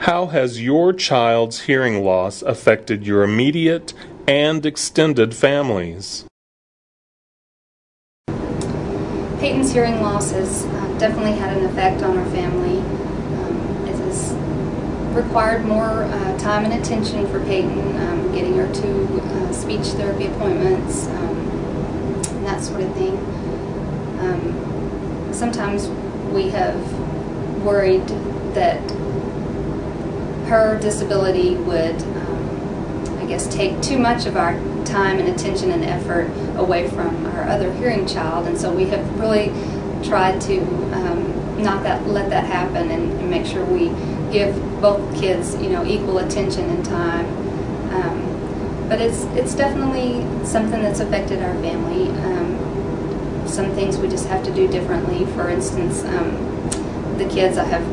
How has your child's hearing loss affected your immediate and extended families? Peyton's hearing loss has uh, definitely had an effect on our family. Um, it has required more uh, time and attention for Peyton, um, getting her to uh, speech therapy appointments, um, that sort of thing. Um, sometimes we have worried that her disability would, um, I guess, take too much of our time and attention and effort away from our other hearing child, and so we have really tried to um, not that let that happen and, and, make sure we give both kids, you know, equal attention and time. Um, but it's it's definitely something that's affected our family. Um, some things we just have to do differently. For instance, um, the kids I have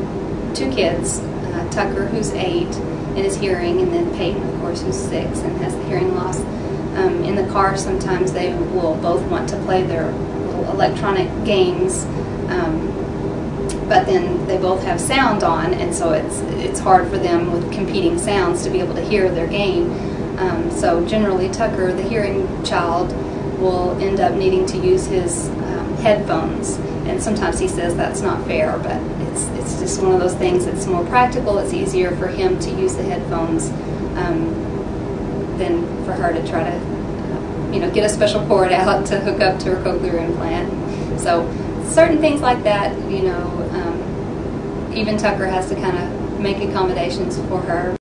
two kids, uh, Tucker who's eight and is hearing, and then Peyton, of course, who's six and has the hearing loss. Um, in the car, sometimes they will both want to play their little electronic games, um, but then they both have sound on, and so it's it's hard for them with competing sounds to be able to hear their game. Um, so generally, Tucker, the hearing child, will end up needing to use his um, headphones, and sometimes he says that's not fair, but it's it's just one of those things that's more practical. It's easier for him to use the headphones um, than for her to try to, you know, get a special cord out to hook up to her cochlear implant. So certain things like that, you know, um, even Tucker has to kind of make accommodations for her.